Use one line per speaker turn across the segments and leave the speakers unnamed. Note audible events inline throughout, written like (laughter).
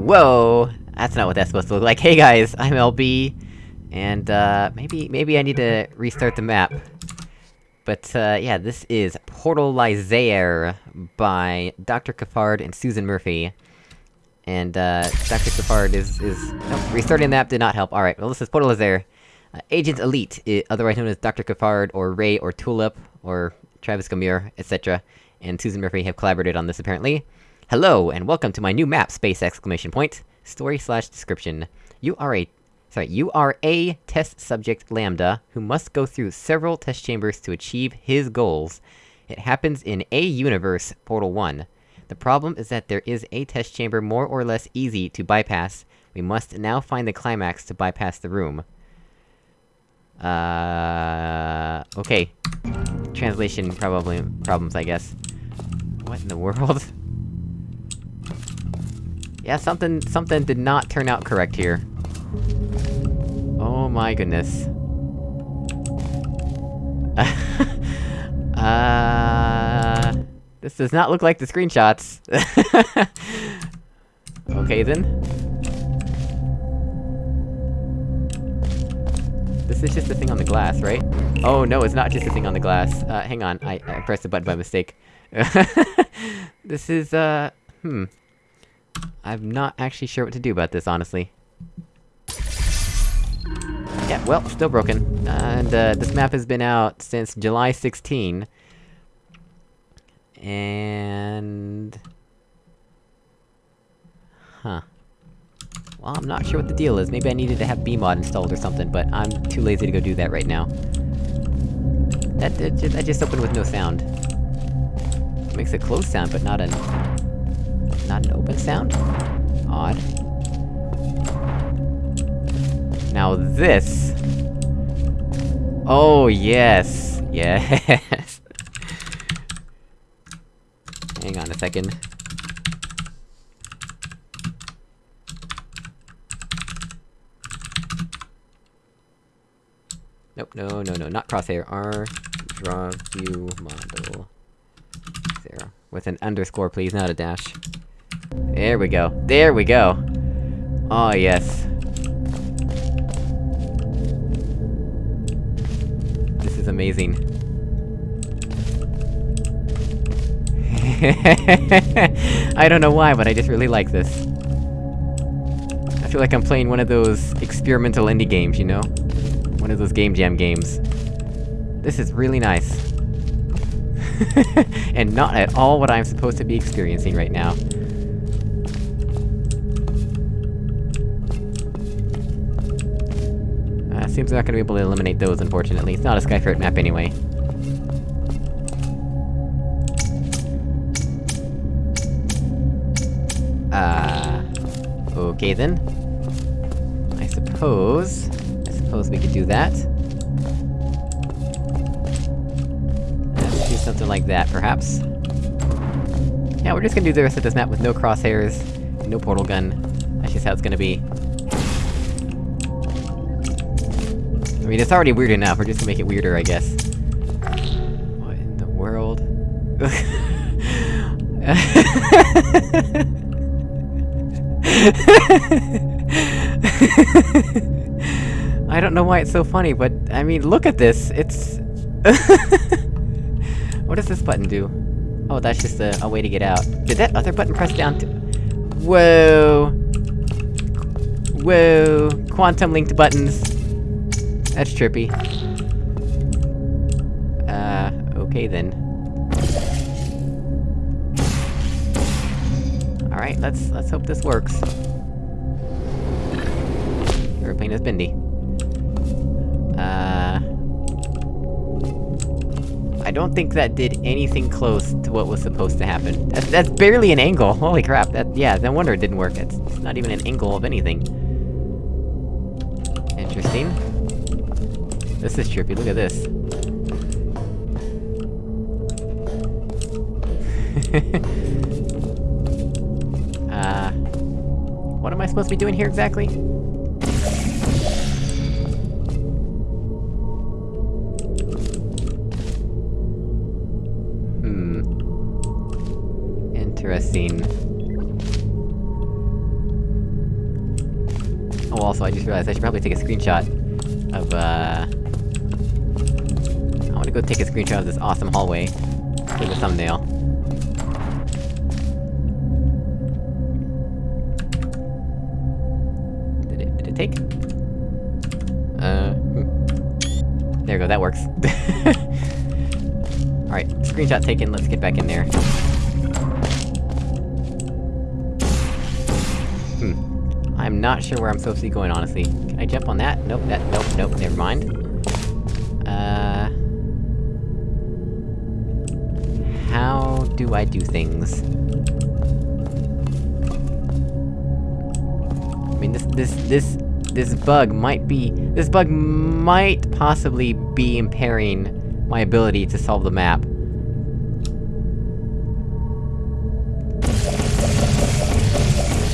Whoa! That's not what that's supposed to look like. Hey guys, I'm LB, and uh, maybe- maybe I need to restart the map. But uh, yeah, this is Portalizaire by Dr. Cafard and Susan Murphy. And uh, Dr. Cafard is- is- nope, restarting the map did not help. Alright, well this is Portalizaire. Uh, Agent Elite, otherwise known as Dr. Cafard, or Ray, or Tulip, or Travis Gamir, etc. And Susan Murphy have collaborated on this apparently. Hello, and welcome to my new map, space exclamation point. Story slash description. You are a- sorry, you are a test subject Lambda, who must go through several test chambers to achieve his goals. It happens in A Universe, Portal 1. The problem is that there is a test chamber more or less easy to bypass. We must now find the climax to bypass the room. Uh... Okay. Translation probably problems, I guess. What in the world? (laughs) Yeah, something- something did not turn out correct here. Oh my goodness. (laughs) uh... This does not look like the screenshots. (laughs) okay then. This is just a thing on the glass, right? Oh no, it's not just a thing on the glass. Uh, hang on, I- I pressed the button by mistake. (laughs) this is, uh... Hmm. I'm not actually sure what to do about this, honestly. Yeah, well, still broken. And, uh, this map has been out since July 16. And... Huh. Well, I'm not sure what the deal is. Maybe I needed to have BEEmod installed or something, but I'm too lazy to go do that right now. That, that, that just opened with no sound. Makes a close sound, but not an... Not an open sound? Odd. Now this... Oh, yes! Yes! (laughs) Hang on a second. Nope, no, no, no, not crosshair. R draw view model. Zero. With an underscore, please, not a dash. There we go. There we go! Oh, yes. This is amazing. (laughs) I don't know why, but I just really like this. I feel like I'm playing one of those experimental indie games, you know? One of those Game Jam games. This is really nice. (laughs) and not at all what I'm supposed to be experiencing right now. Seems we're not gonna be able to eliminate those, unfortunately. It's not a Skyferret map anyway. Uh... Okay then. I suppose... I suppose we could do that. Let's do something like that, perhaps. Yeah, we're just gonna do the rest of this map with no crosshairs, no portal gun. That's just how it's gonna be. Mean, it's already weird enough, we're just gonna make it weirder, I guess. What in the world? (laughs) I don't know why it's so funny, but, I mean, look at this! It's... (laughs) what does this button do? Oh, that's just a, a way to get out. Did that other button press down to- Whoa! Whoa! Quantum linked buttons! That's trippy. Uh, okay then. Alright, let's- let's hope this works. Airplane is bendy. Uh... I don't think that did anything close to what was supposed to happen. That's- that's barely an angle! Holy crap, that- yeah, no wonder it didn't work. It's, it's not even an angle of anything. Interesting. This is trippy, look at this. (laughs) uh... What am I supposed to be doing here exactly? Hmm. Interesting. Oh, also, I just realized I should probably take a screenshot of, uh... Wanna go take a screenshot of this awesome hallway for the thumbnail. Did it- did it take? Uh... hmm. There we go, that works. (laughs) Alright, screenshot taken, let's get back in there. Hmm. I'm not sure where I'm supposed to be going, honestly. Can I jump on that? Nope, that- nope, nope, never mind. Do I do things? I mean, this- this- this- this bug might be- this bug might possibly be impairing my ability to solve the map.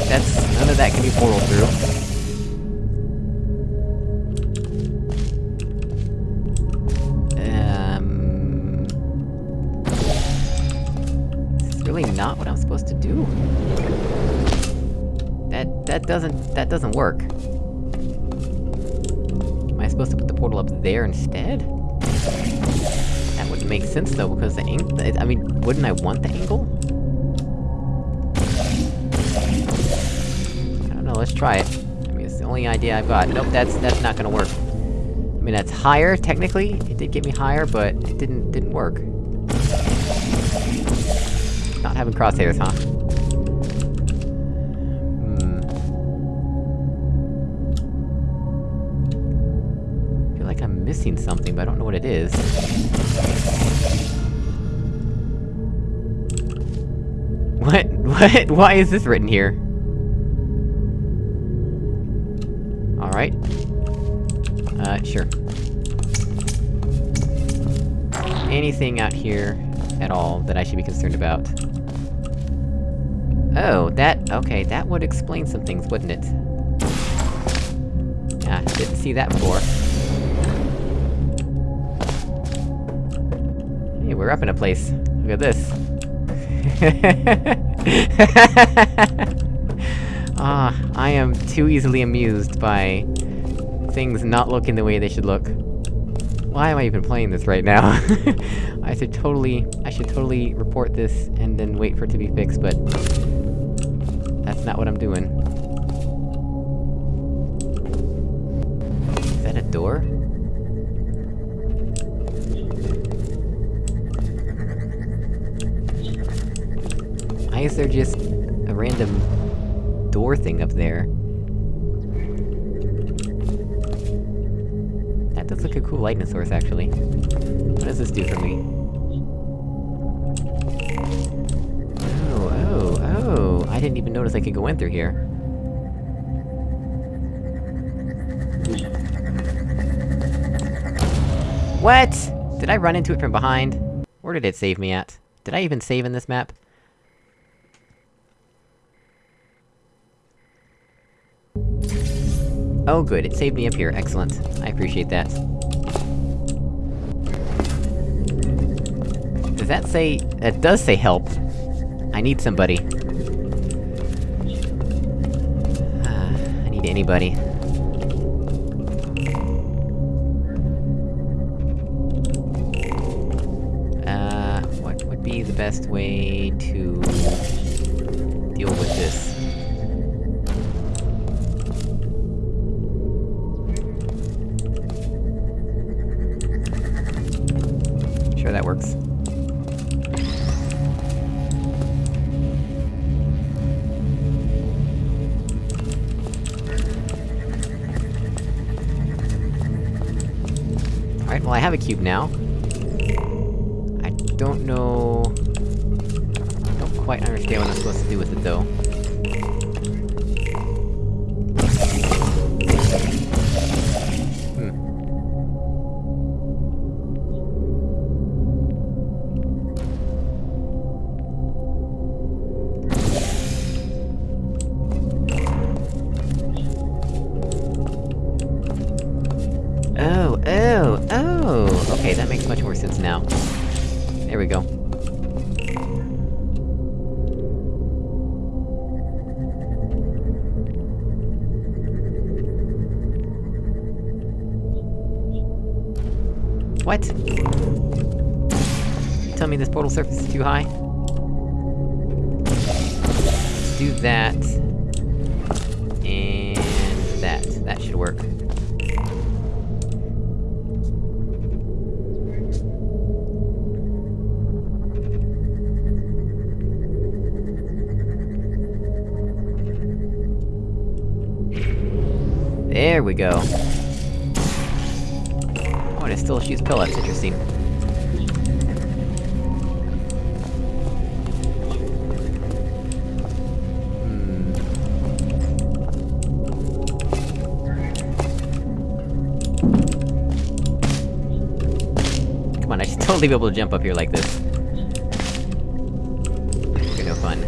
That's- none of that can be portal through. Not what I'm supposed to do. That- that doesn't- that doesn't work. Am I supposed to put the portal up there instead? That wouldn't make sense though, because the angle- I mean, wouldn't I want the angle? I don't know, let's try it. I mean, it's the only idea I've got. Nope, that's- that's not gonna work. I mean, that's higher, technically, it did get me higher, but it didn't- didn't work. Not having crosshairs, huh? Hmm... I feel like I'm missing something, but I don't know what it is. What? (laughs) What? Why is this written here? Alright. Uh, sure. Anything out here at all that I should be concerned about? Oh, that- okay, that would explain some things, wouldn't it? Yeah, didn't see that before. Hey, we're up in a place. Look at this. (laughs) Ah, I am too easily amused by... things not looking the way they should look. Why am I even playing this right now? (laughs) I should totally- I should totally report this and then wait for it to be fixed, but... Not what I'm doing. Is that a door? Why is there just a random door thing up there? That does look a cool lightning source, actually. What does this do for me? I didn't even notice I could go in through here. What?! Did I run into it from behind? Where did it save me at? Did I even save in this map? Oh good, it saved me up here, excellent. I appreciate that. Does that say- it does say help. I need somebody. Anybody. Uh, what would be the best way to... deal with this? Cube now. Surface is too high? Let's do that. And... that. That should work. There we go. Oh, and it still shoots pellets, interesting. I should (laughs) totally be able to jump up here like this. No fun.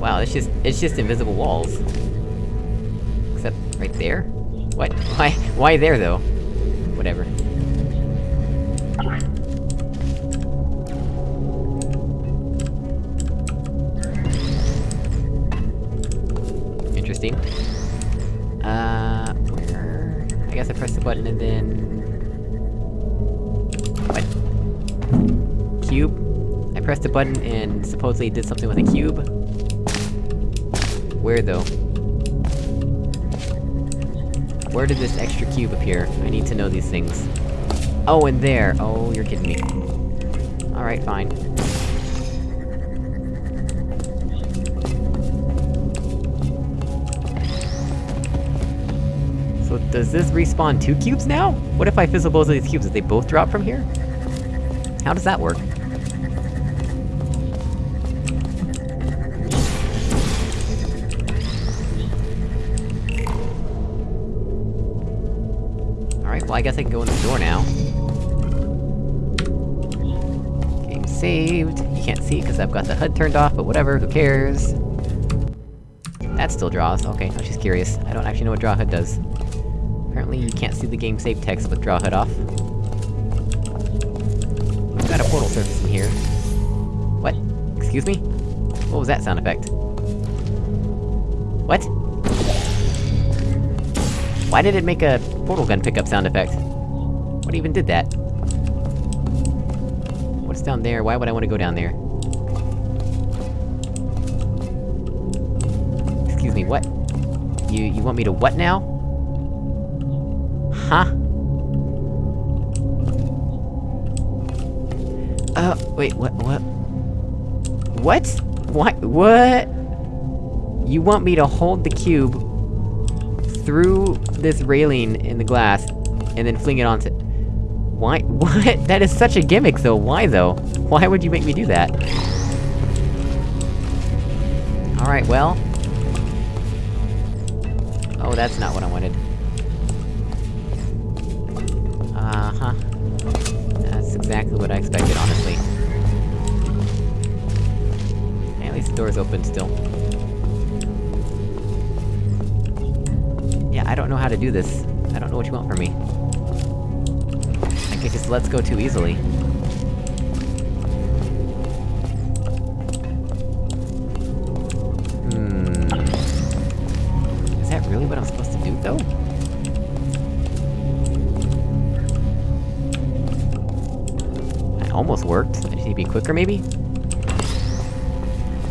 Wow, it's just- it's just invisible walls. Except, right there? What? (laughs) Why- why there, though? Whatever. Button and supposedly did something with a cube? Where, though? Where did this extra cube appear? I need to know these things. Oh, and there! Oh, you're kidding me. Alright, fine. So does this respawn two cubes now? What if I fizzle both of these cubes? Did they both drop from here? How does that work? I guess I can go in the door now. Game saved. You can't see because I've got the HUD turned off, but whatever, who cares? That still draws, okay, was just curious. I don't actually know what draw HUD does. Apparently you can't see the game save text with draw HUD off. We've got a portal surface in here. What? Excuse me? What was that sound effect? What? Why did it make a portal gun pickup sound effect? What even did that? What's down there? Why would I want to go down there? Excuse me, what? You- you want me to what now? Huh? Uh, wait, what- what? What? What? What? You want me to hold the cube through this railing in the glass, and then fling it onto- Why- (laughs) what? That is such a gimmick, though, why though? Why would you make me do that? Alright, well... Oh, that's not what I wanted. Uh-huh. That's exactly what I expected, honestly. At least the door's open still. Yeah, I don't know how to do this. I don't know what you want from me. I could just let's go too easily. Hmm... Is that really what I'm supposed to do, though? That almost worked. I just need to be quicker, maybe?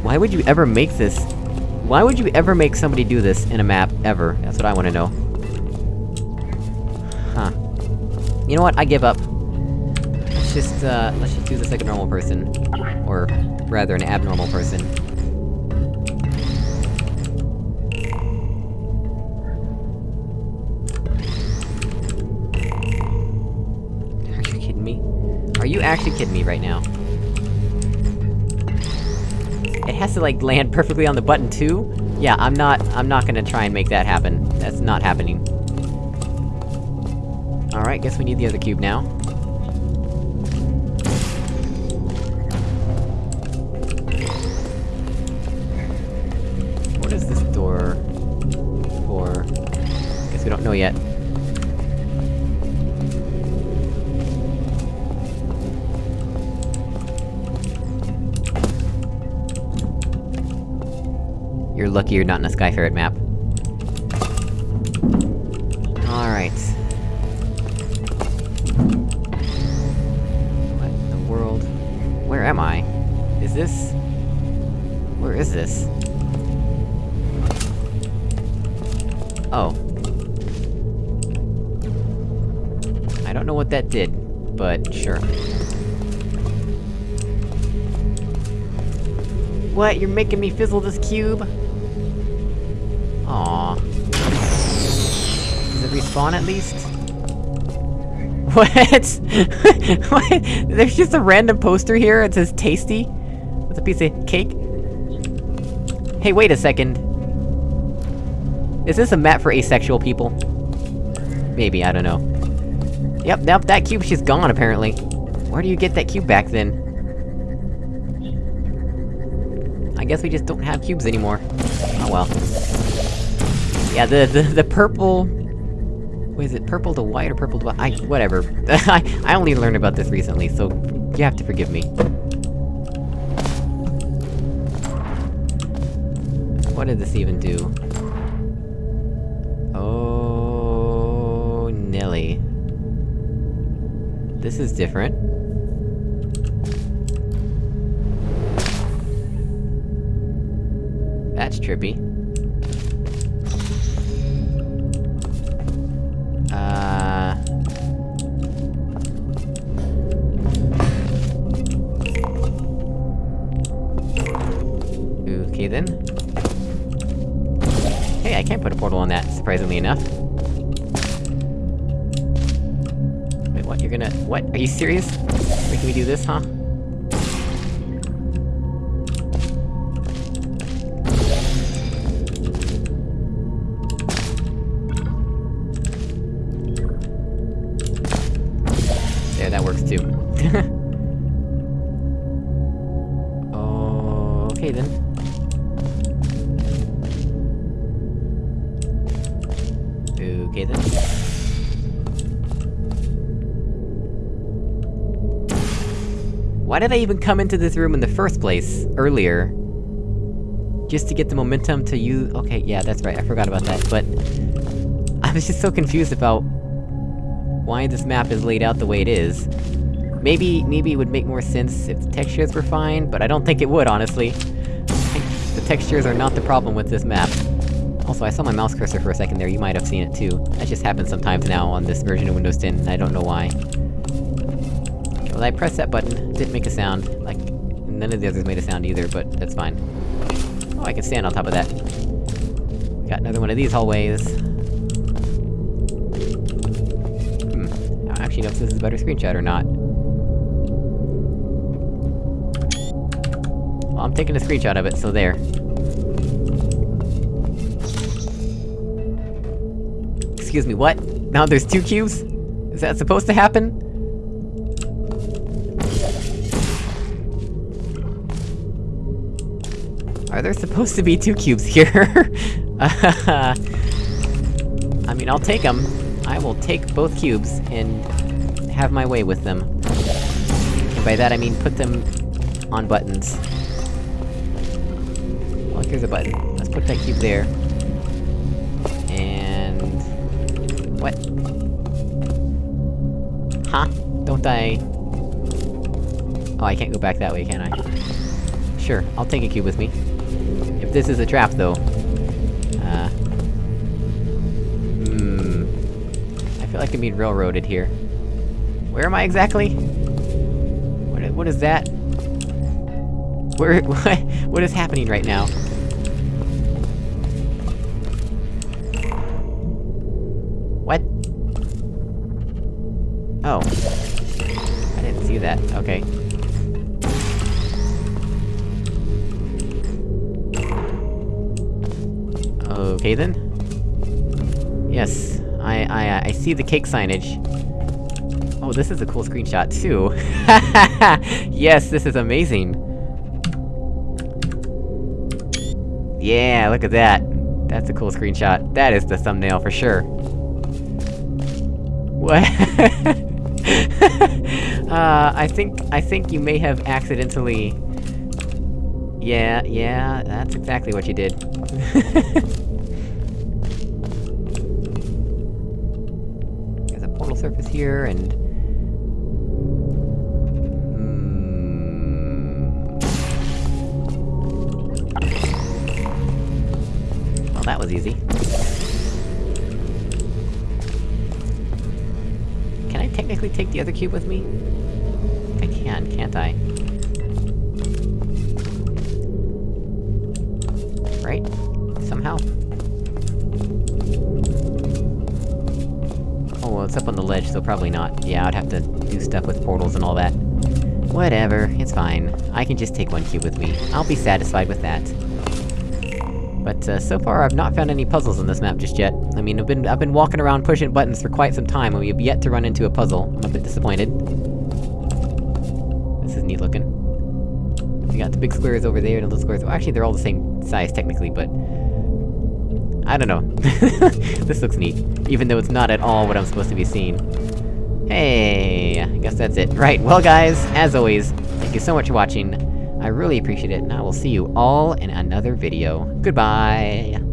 Why would you ever make this? Why would you ever make somebody do this in a map, ever? That's what I wanna know. Huh. You know what, I give up. Let's just, uh, let's just do this like a normal person. Or, rather, an abnormal person. Are you kidding me? Are you actually kidding me right now? Has to, like, land perfectly on the button, too? Yeah, I'm not- I'm not gonna try and make that happen. That's not happening. Alright, guess we need the other cube now. What is this door... for? Guess we don't know yet. you're lucky you're not in a Skyferret map. Alright. What in the world? Where am I? Is this... Where is this? Oh. I don't know what that did, but sure. What? You're making me fizzle this cube? Respawn at least? (laughs) What? (laughs) what? There's just a random poster here, it says tasty? With a piece of cake? Hey, wait a second. Is this a map for asexual people? Maybe, I don't know. Yep, nope, that cube's just gone, apparently. Where do you get that cube back, then? I guess we just don't have cubes anymore. Oh well. Yeah, the- the- the purple... What is it, purple to white or purple to? I- whatever. (laughs) I- I only learned about this recently, so... You have to forgive me. What did this even do? Oh... Nelly. This is different. That's trippy. Portal on that, surprisingly enough. Wait, what? You're gonna- what? Are you serious? Making me do this, huh? Why did I even come into this room in the first place, earlier? Just to get the momentum to use- okay, yeah, that's right, I forgot about that, but... I was just so confused about... why this map is laid out the way it is. Maybe- maybe it would make more sense if the textures were fine, but I don't think it would, honestly. the textures are not the problem with this map. Also, I saw my mouse cursor for a second there, you might have seen it too. That just happens sometimes now on this version of Windows 10, and I don't know why. Well, I pressed that button, didn't make a sound. Like, none of the others made a sound either, but that's fine. Oh, I can stand on top of that. Got another one of these hallways. Hmm. I don't actually know if this is a better screenshot or not. Well, I'm taking a screenshot of it, so there. Excuse me, what? Now there's two cubes? Is that supposed to happen? Are there supposed to be two cubes here? (laughs) I mean, I'll take them. I will take both cubes, and have my way with them. And by that I mean put them on buttons. Well, here's a button. Let's put that cube there. And... What? Huh? Don't I... Oh, I can't go back that way, can I? Sure, I'll take a cube with me. This is a trap, though... Uh... Hmm... I feel like I'm being railroaded here. Where am I exactly? What? What is that? Where- (laughs) what- what is happening right now? What? Oh. I didn't see that, okay. Okay then. Yes, I- I- uh, I see the cake signage. Oh, this is a cool screenshot, too. (laughs) yes, this is amazing! Yeah, look at that! That's a cool screenshot. That is the thumbnail for sure. What? (laughs) uh, I think- I think you may have accidentally... Yeah, yeah, that's exactly what you did. (laughs) surface here, and... Hmm. Well, that was easy. Can I technically take the other cube with me? I can, can't I? Right? Somehow. Oh, well, it's up on the ledge, so probably not. Yeah, I'd have to do stuff with portals and all that. Whatever, it's fine. I can just take one cube with me. I'll be satisfied with that. But, uh, so far I've not found any puzzles on this map just yet. I mean, I've been- I've been walking around pushing buttons for quite some time, and we have yet to run into a puzzle. I'm a bit disappointed. This is neat looking. We got the big squares over there, and the little squares- well, actually they're all the same size, technically, but... I don't know. (laughs) this looks neat. Even though it's not at all what I'm supposed to be seeing. Hey, I guess that's it. Right, well guys, as always, thank you so much for watching. I really appreciate it, and I will see you all in another video. Goodbye!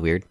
Weird.